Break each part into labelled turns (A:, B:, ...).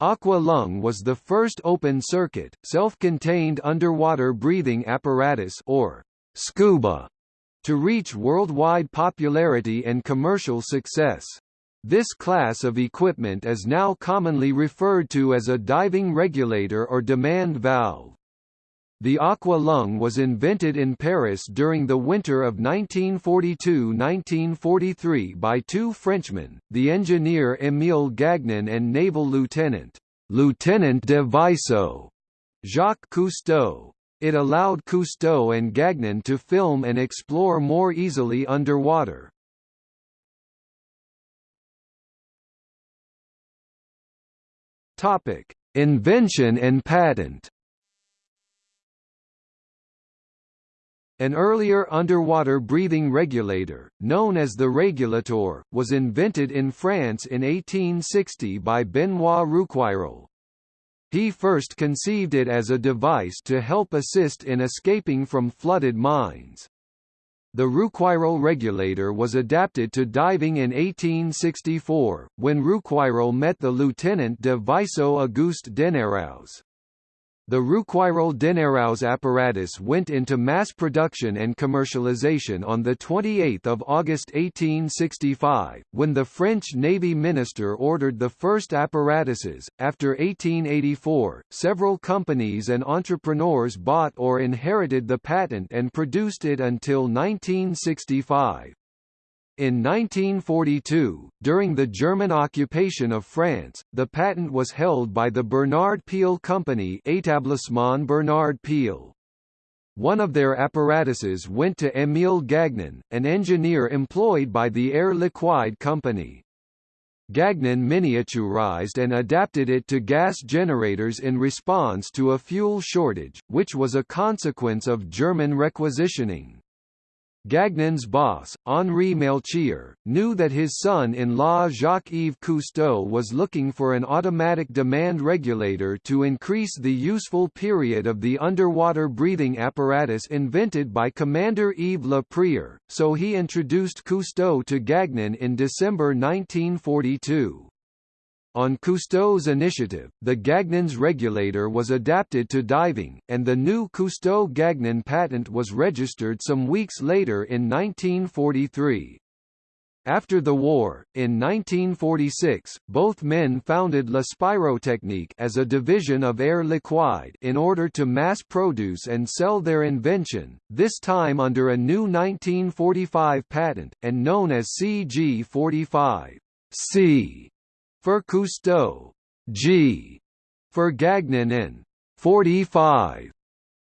A: Aqua Lung was the first open-circuit, self-contained underwater breathing apparatus or scuba to reach worldwide popularity and commercial success. This class of equipment is now commonly referred to as a diving regulator or demand valve. The aqua lung was invented in Paris during the winter of 1942–1943 by two Frenchmen, the engineer Émile Gagnon and naval lieutenant, Lieutenant de Vaisseau, Jacques Cousteau. It allowed Cousteau and Gagnon to film and explore more easily underwater. Topic: Invention and patent. An earlier underwater breathing regulator, known as the Régulator, was invented in France in 1860 by Benoît Rouquayrol. He first conceived it as a device to help assist in escaping from flooded mines. The Rouquayrol regulator was adapted to diving in 1864, when Rouquayrol met the Lieutenant de Vaisseau Auguste Denayrouze. The Rouquayrol Denayrouze apparatus went into mass production and commercialization on 28 August 1865, when the French Navy minister ordered the first apparatuses. After 1884, several companies and entrepreneurs bought or inherited the patent and produced it until 1965. In 1942, during the German occupation of France, the patent was held by the Bernard Piel Company Établissement Bernard Piel. One of their apparatuses went to Émile Gagnon, an engineer employed by the Air Liquide Company. Gagnon miniaturized and adapted it to gas generators in response to a fuel shortage, which was a consequence of German requisitioning. Gagnon's boss, Henri Melchior, knew that his son-in-law Jacques-Yves Cousteau was looking for an automatic demand regulator to increase the useful period of the underwater breathing apparatus invented by Commander Yves Le Prieur, so he introduced Cousteau to Gagnon in December 1942. On Cousteau's initiative, the Gagnon's regulator was adapted to diving, and the new Cousteau-Gagnon patent was registered some weeks later in 1943. After the war, in 1946, both men founded La Spirotechnique as a division of Air Liquide in order to mass produce and sell their invention, this time under a new 1945 patent, and known as CG45. C for Cousteau, G. For Gagnon and 45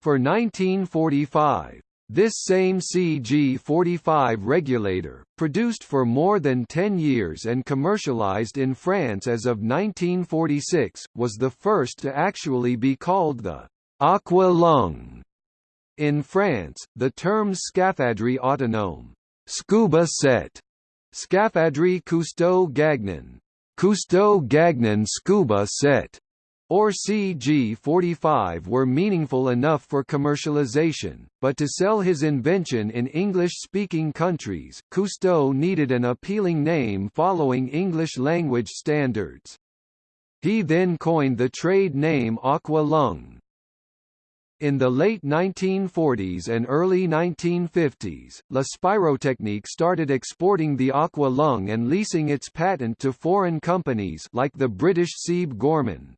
A: for 1945. This same CG45 regulator, produced for more than 10 years and commercialized in France as of 1946, was the first to actually be called the aqua lung. In France, the term scaphandre autonome, scuba set, scaphandre Cousteau Gagnon, Cousteau-Gagnon Scuba Set or CG45 were meaningful enough for commercialization, but to sell his invention in English-speaking countries, Cousteau needed an appealing name following English-language standards. He then coined the trade name Aqua Lung, in the late 1940s and early 1950s, La Spirotechnique started exporting the Aqua Lung and leasing its patent to foreign companies like the British Siebe Gorman.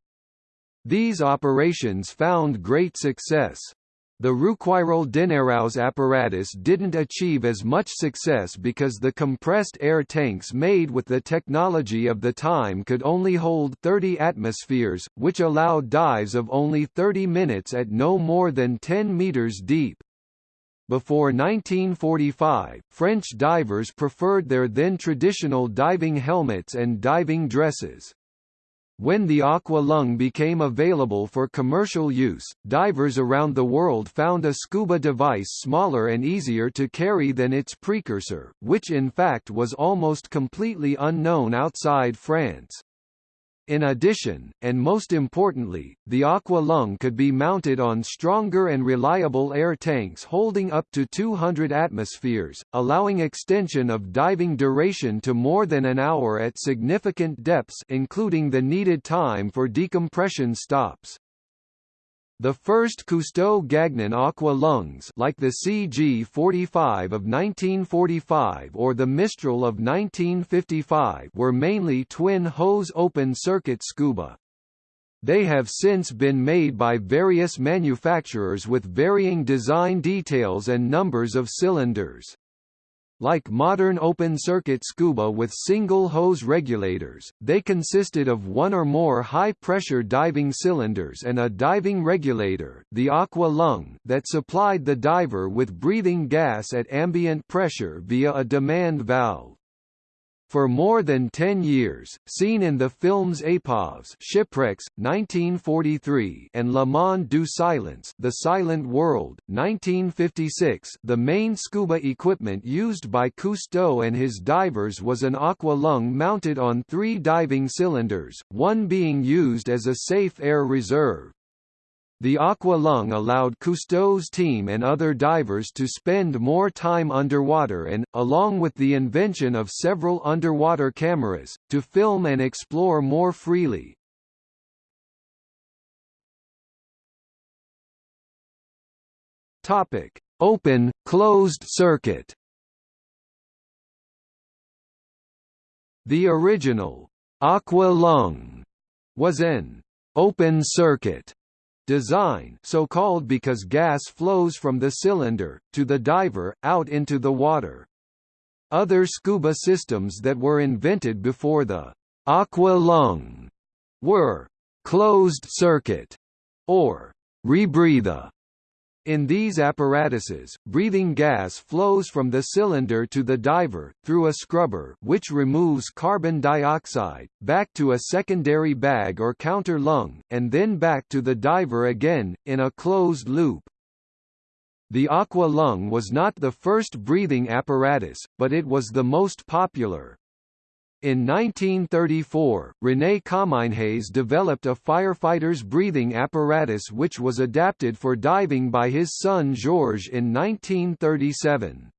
A: These operations found great success. The Rouquayrol Denayrouze apparatus didn't achieve as much success because the compressed air tanks made with the technology of the time could only hold 30 atmospheres, which allowed dives of only 30 minutes at no more than 10 meters deep. Before 1945, French divers preferred their then traditional diving helmets and diving dresses. When the Aqua Lung became available for commercial use, divers around the world found a scuba device smaller and easier to carry than its precursor, which in fact was almost completely unknown outside France. In addition, and most importantly, the Aqua Lung could be mounted on stronger and reliable air tanks holding up to 200 atmospheres, allowing extension of diving duration to more than an hour at significant depths including the needed time for decompression stops. The first Cousteau-Gagnon aqua lungs like the CG-45 of 1945 or the Mistral of 1955 were mainly twin-hose open-circuit scuba. They have since been made by various manufacturers with varying design details and numbers of cylinders. Like modern open-circuit scuba with single hose regulators, they consisted of one or more high-pressure diving cylinders and a diving regulator the aqua lung that supplied the diver with breathing gas at ambient pressure via a demand valve. For more than ten years, seen in the films Épaves Shipwrecks, 1943 and Le Monde du Silence The Silent World, 1956 the main scuba equipment used by Cousteau and his divers was an aqua lung mounted on three diving cylinders, one being used as a safe air reserve. The Aqua Lung allowed Cousteau's team and other divers to spend more time underwater and, along with the invention of several underwater cameras, to film and explore more freely. Topic: Open, closed circuit. The original Aqua Lung was an open circuit design so called because gas flows from the cylinder, to the diver, out into the water. Other scuba systems that were invented before the aqua lung were closed circuit or rebreather in these apparatuses, breathing gas flows from the cylinder to the diver, through a scrubber which removes carbon dioxide, back to a secondary bag or counter lung, and then back to the diver again, in a closed loop. The aqua lung was not the first breathing apparatus, but it was the most popular. In 1934, René Comminges developed a firefighter's breathing apparatus which was adapted for diving by his son Georges in 1937.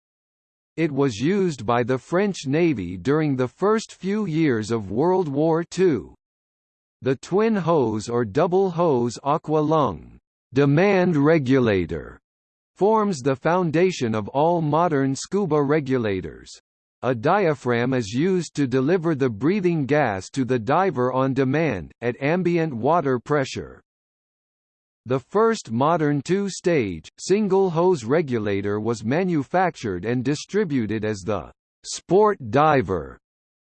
A: It was used by the French Navy during the first few years of World War II. The twin hose or double hose aqua lung demand regulator forms the foundation of all modern scuba regulators. A diaphragm is used to deliver the breathing gas to the diver on demand, at ambient water pressure. The first modern two-stage, single-hose regulator was manufactured and distributed as the Sport Diver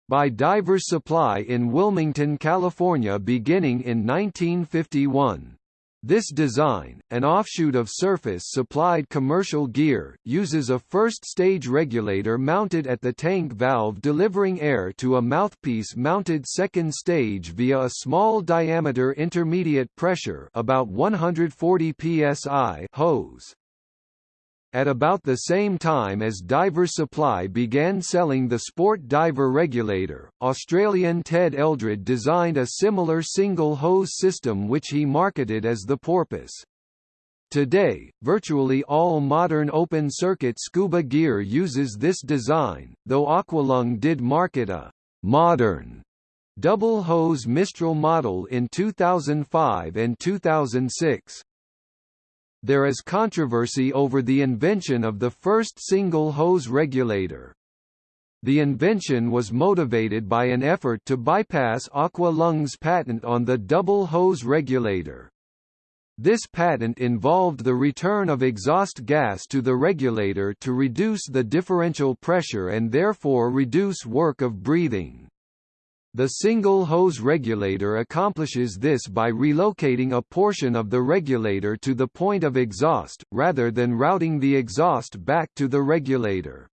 A: by Divers Supply in Wilmington, California beginning in 1951. This design, an offshoot of Surface-supplied commercial gear, uses a first-stage regulator mounted at the tank valve delivering air to a mouthpiece-mounted second stage via a small-diameter intermediate pressure about 140 psi hose. At about the same time as Diver Supply began selling the Sport Diver Regulator, Australian Ted Eldred designed a similar single-hose system which he marketed as the Porpoise. Today, virtually all modern open-circuit scuba gear uses this design, though Aqualung did market a «modern» double-hose Mistral model in 2005 and 2006. There is controversy over the invention of the first single-hose regulator. The invention was motivated by an effort to bypass Aqua Lung's patent on the double-hose regulator. This patent involved the return of exhaust gas to the regulator to reduce the differential pressure and therefore reduce work of breathing. The single hose regulator accomplishes this by relocating a portion of the regulator to the point of exhaust, rather than routing the exhaust back to the regulator.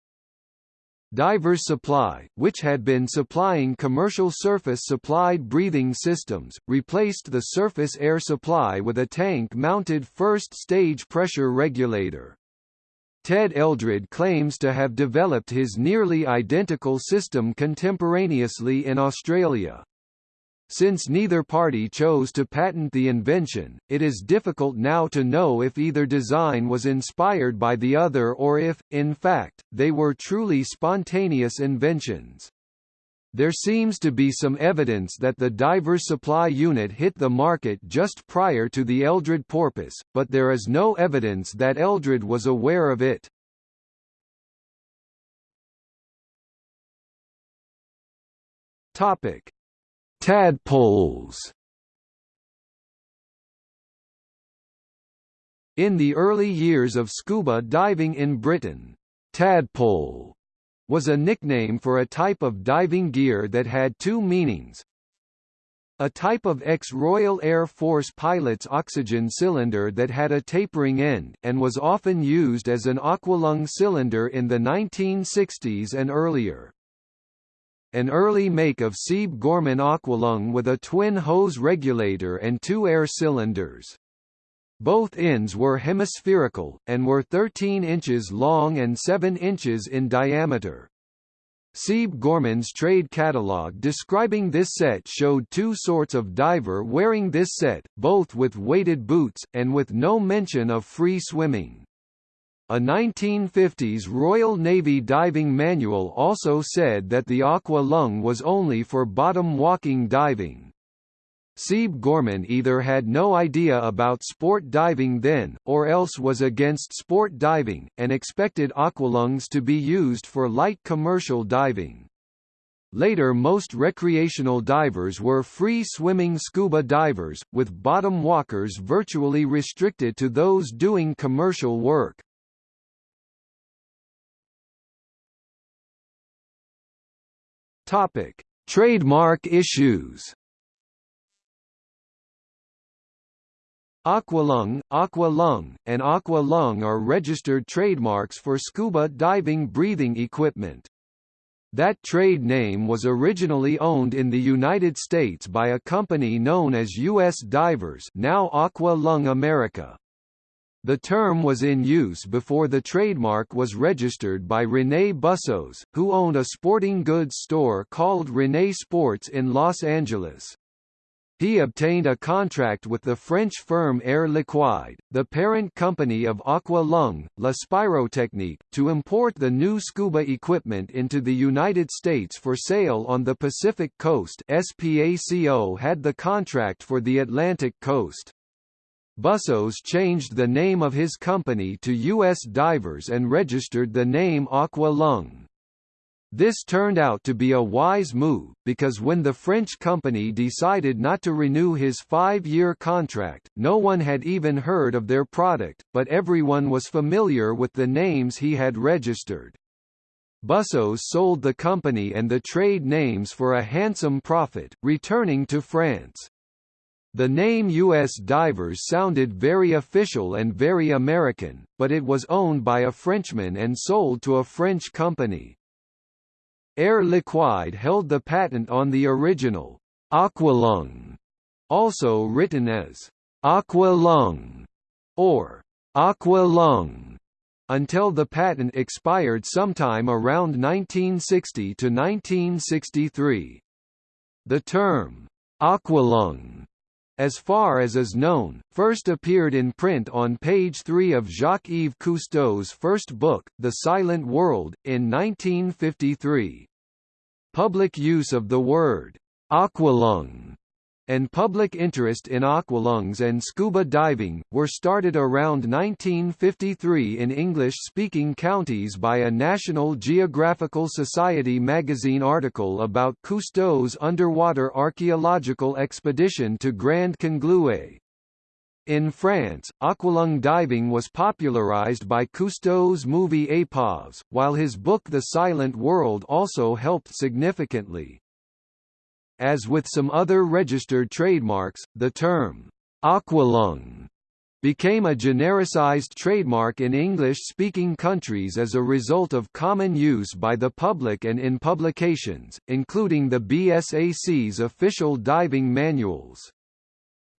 A: Divers Supply, which had been supplying commercial surface-supplied breathing systems, replaced the surface air supply with a tank-mounted first-stage pressure regulator. Ted Eldred claims to have developed his nearly identical system contemporaneously in Australia. Since neither party chose to patent the invention, it is difficult now to know if either design was inspired by the other or if, in fact, they were truly spontaneous inventions. There seems to be some evidence that the diver supply unit hit the market just prior to the Eldred porpoise, but there is no evidence that Eldred was aware of it. Topic: Tadpoles In the early years of scuba diving in Britain, tadpole was a nickname for a type of diving gear that had two meanings. A type of ex-Royal Air Force pilot's oxygen cylinder that had a tapering end, and was often used as an aqualung cylinder in the 1960s and earlier an early make of Siebe Gorman Aqualung with a twin hose regulator and two air cylinders. Both ends were hemispherical, and were 13 inches long and 7 inches in diameter. Siebe Gorman's trade catalogue describing this set showed two sorts of diver wearing this set, both with weighted boots, and with no mention of free swimming. A 1950s Royal Navy diving manual also said that the Aqua Lung was only for bottom walking diving. Siebe Gorman either had no idea about sport diving then, or else was against sport diving, and expected aqualungs to be used for light commercial diving. Later most recreational divers were free-swimming scuba divers, with bottom walkers virtually restricted to those doing commercial work. Topic: Trademark issues. Aqualung, Aqualung, and Aqualung are registered trademarks for scuba diving breathing equipment. That trade name was originally owned in the United States by a company known as U.S. Divers now Aqua Lung America. The term was in use before the trademark was registered by René Bussoz, who owned a sporting goods store called René Sports in Los Angeles. He obtained a contract with the French firm Air Liquide, the parent company of Aqua Lung, La Spirotechnique, to import the new scuba equipment into the United States for sale on the Pacific coast SPACO had the contract for the Atlantic coast. Bussoz changed the name of his company to U.S. Divers and registered the name Aqua Lung. This turned out to be a wise move, because when the French company decided not to renew his five-year contract, no one had even heard of their product, but everyone was familiar with the names he had registered. Bussoz sold the company and the trade names for a handsome profit, returning to France. The name U.S. Divers sounded very official and very American, but it was owned by a Frenchman and sold to a French company. Air Liquide held the patent on the original Aqualung, also written as Aqualung or Aqualung, until the patent expired sometime around 1960 to 1963. The term Aqualung as far as is known, first appeared in print on page 3 of Jacques-Yves Cousteau's first book, The Silent World, in 1953. Public use of the word aqualung and public interest in aqualungs and scuba diving, were started around 1953 in English-speaking counties by a National Geographical Society magazine article about Cousteau's underwater archaeological expedition to Grand Congloué. In France, aqualung diving was popularized by Cousteau's movie Épaves, while his book The Silent World also helped significantly. As with some other registered trademarks, the term aqualung became a genericized trademark in English-speaking countries as a result of common use by the public and in publications, including the BSAC's official diving manuals.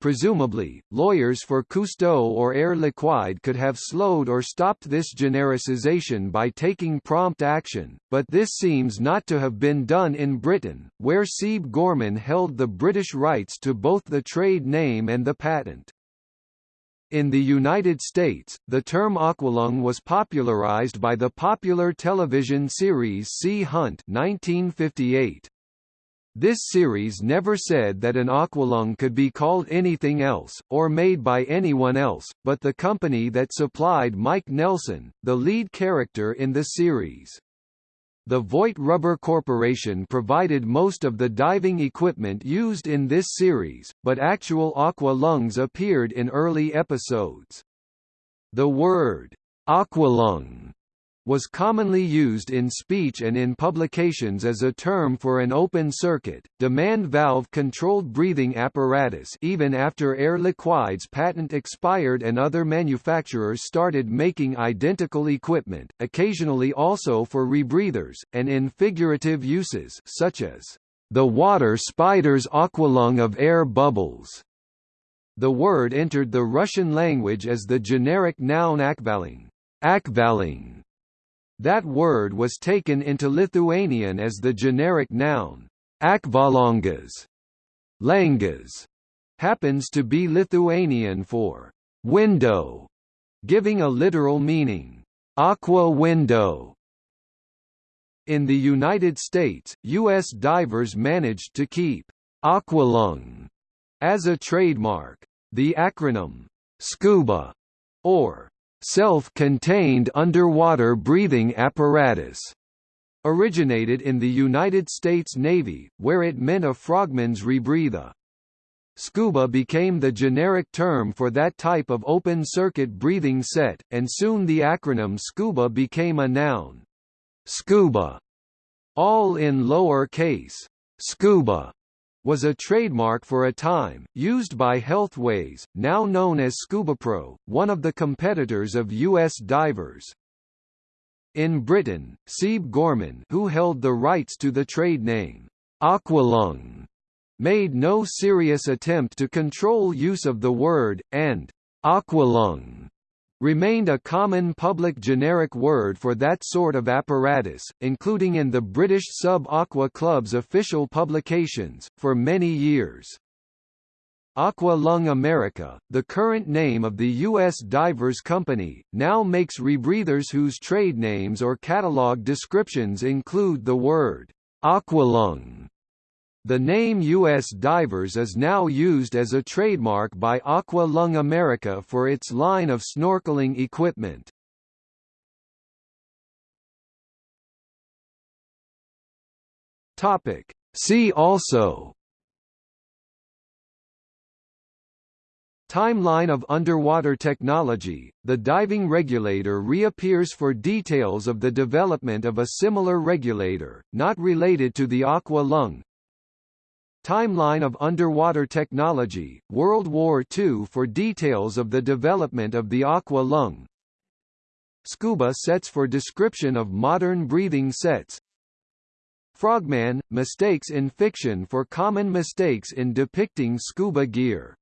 A: Presumably, lawyers for Cousteau or Air Liquide could have slowed or stopped this genericization by taking prompt action, but this seems not to have been done in Britain, where Siebe Gorman held the British rights to both the trade name and the patent. In the United States, the term aqualung was popularized by the popular television series Sea Hunt 1958. This series never said that an aqualung could be called anything else, or made by anyone else, but the company that supplied Mike Nelson, the lead character in the series. The Voit Rubber Corporation provided most of the diving equipment used in this series, but actual aqua lungs appeared in early episodes. The word, aqualung, was commonly used in speech and in publications as a term for an open-circuit, demand valve-controlled breathing apparatus even after Air Liquide's patent expired and other manufacturers started making identical equipment, occasionally also for rebreathers, and in figurative uses such as, "...the water spider's aqualung of air bubbles." The word entered the Russian language as the generic noun akvaling, akvaling that word was taken into Lithuanian as the generic noun, akvalangas. Langas happens to be Lithuanian for window, giving a literal meaning, aqua window. In the United States, U.S. divers managed to keep aqualung as a trademark. The acronym SCUBA or self-contained underwater breathing apparatus originated in the United States Navy, where it meant a frogman's rebreather. Scuba became the generic term for that type of open-circuit breathing set, and soon the acronym SCUBA became a noun. Scuba, all in lower case, scuba, was a trademark for a time, used by Healthways, now known as ScubaPro, one of the competitors of U.S. divers. In Britain, Siebe Gorman who held the rights to the trade name, Aqualung, made no serious attempt to control use of the word, and Aqualung remained a common public generic word for that sort of apparatus, including in the British Sub-Aqua Club's official publications, for many years. Aqua Lung America, the current name of the U.S. Divers Company, now makes rebreathers whose trade names or catalog descriptions include the word Aqualung the name U.S. Divers is now used as a trademark by Aqua Lung America for its line of snorkeling equipment. Topic. See also Timeline of underwater technology, the diving regulator reappears for details of the development of a similar regulator, not related to the aqua lung, Timeline of underwater technology, World War II for details of the development of the aqua lung. Scuba sets for description of modern breathing sets. Frogman – mistakes in fiction for common mistakes in depicting scuba gear